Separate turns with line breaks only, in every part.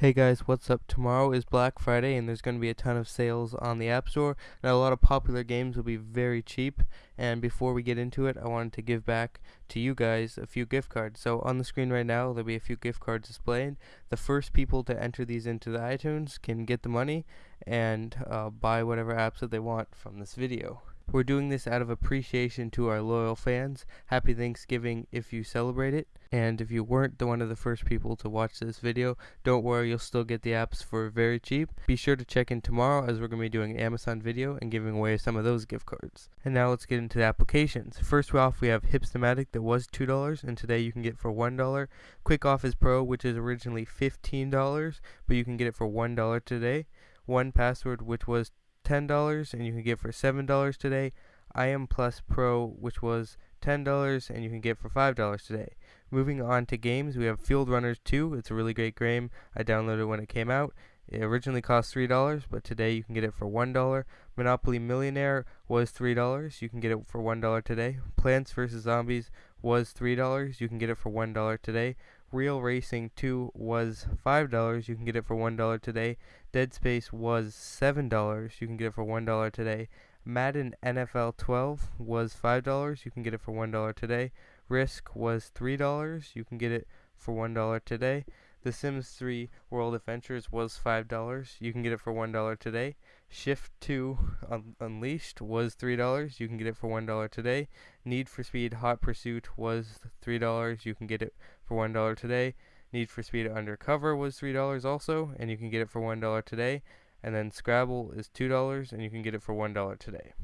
Hey guys, what's up? Tomorrow is Black Friday and there's going to be a ton of sales on the App Store. Now, a lot of popular games will be very cheap. And before we get into it, I wanted to give back to you guys a few gift cards. So, on the screen right now, there'll be a few gift cards displayed. The first people to enter these into the iTunes can get the money and uh, buy whatever apps that they want from this video. We're doing this out of appreciation to our loyal fans. Happy Thanksgiving if you celebrate it. And if you weren't the one of the first people to watch this video, don't worry, you'll still get the apps for very cheap. Be sure to check in tomorrow as we're going to be doing an Amazon video and giving away some of those gift cards. And now let's get into the applications. First off, we have Hipstamatic that was $2 and today you can get for $1. Quickoffice Pro, which is originally $15, but you can get it for $1 today. 1Password, which was $10 and you can get for $7 today. IM Plus Pro, which was $10 and you can get for $5 today. Moving on to games, we have Fieldrunners 2. It's a really great game. I downloaded it when it came out. It originally cost $3, but today you can get it for $1. Monopoly Millionaire was $3. You can get it for $1 today. Plants vs. Zombies was $3. You can get it for $1 today. Real Racing 2 was $5. You can get it for $1 today. Dead Space was $7. You can get it for $1 today. Madden NFL 12 was $5. You can get it for $1 today. Risk was $3. You can get it for $1 today. The Sims 3 World Adventures was $5. You can get it for $1 today. Shift 2 Un Unleashed was $3. You can get it for $1 today. Need for Speed Hot Pursuit was $3. You can get it for $1 today. Need for Speed Undercover was $3 also, and you can get it for $1 today. And then Scrabble is $2, and you can get it for $1 today.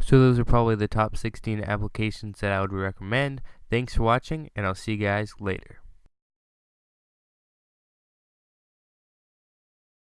So those are probably the top 16 applications that I would recommend. Thanks for watching, and I'll see you guys later.